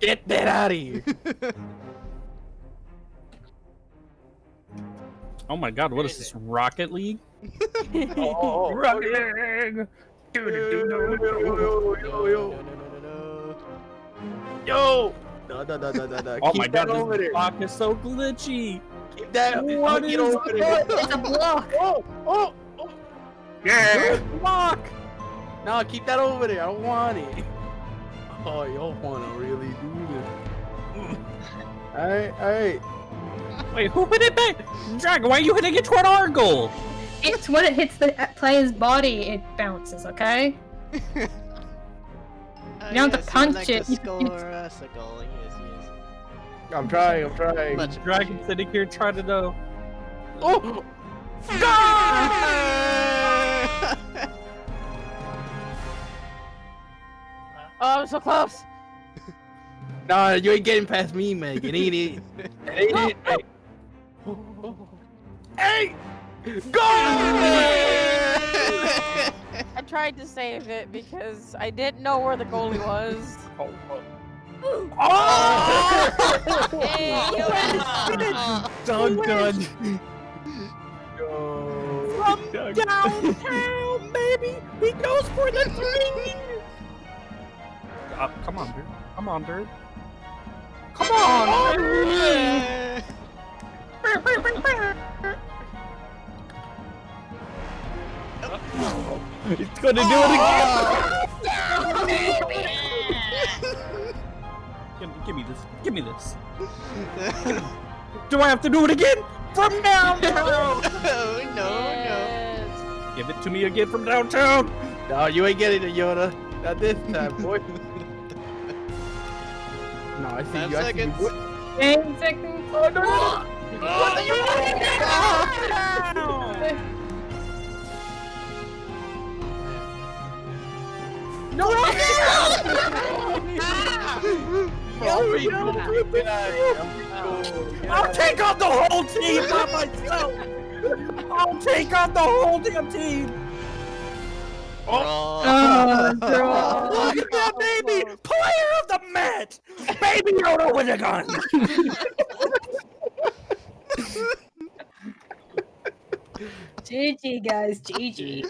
Get that out of here. Oh my god, what is this? Rocket League? Oh, Rocket League! yo. No, no, no, no, no. No, no, no, no, no, no. Oh Keep my that god, over this there. block is so glitchy! Keep that. What Get is over there. It's a block. Oh, oh, oh. Yeah! Block! No, keep that over there. I don't want it. Oh, you don't want to really do this. Alright, alright. Wait, who hit it back? Dragon, why are you hitting it toward our goal? It's when it hits the player's body, it bounces. Okay. Oh, You don't have to punch like it, to you- score you- us a goal. Yes, yes. I'm trying, I'm trying. Much Dragon appreciated. sitting here trying to know. Oh! Oh, I'm so close. Nah, you ain't getting past me, Megan. Ain't it? Ain't it? Hey! Hey! Go! I tried to save it because I didn't know where the goalie was. Oh! oh! Hey, you Done, done. Yo. From downtown, baby! He goes for the three! Come on, dude. Come on! dude. It's gonna do it again! Give, give me this. Give me this. Do I have to do it again? From downtown! oh, no, Yes. Give it to me again from downtown! No, you ain't getting it, Yoda. Not this time, boy. No, I see Five you. I see you. seconds. What? Ten seconds. Oh, no, no, no. What are you doing? No, no, no! Get out of here. Get out of here. I'm recording. I'll take on the whole team by myself! I'll take on the whole damn team! Oh, draw. Look at that baby! Player of the match! Baby Yoda with a gun! GG guys, GG.